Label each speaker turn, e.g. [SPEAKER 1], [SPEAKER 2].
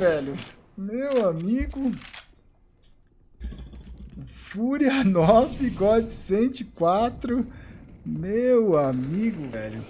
[SPEAKER 1] velho. Meu amigo. Fúria 9, God 104. Meu amigo, velho.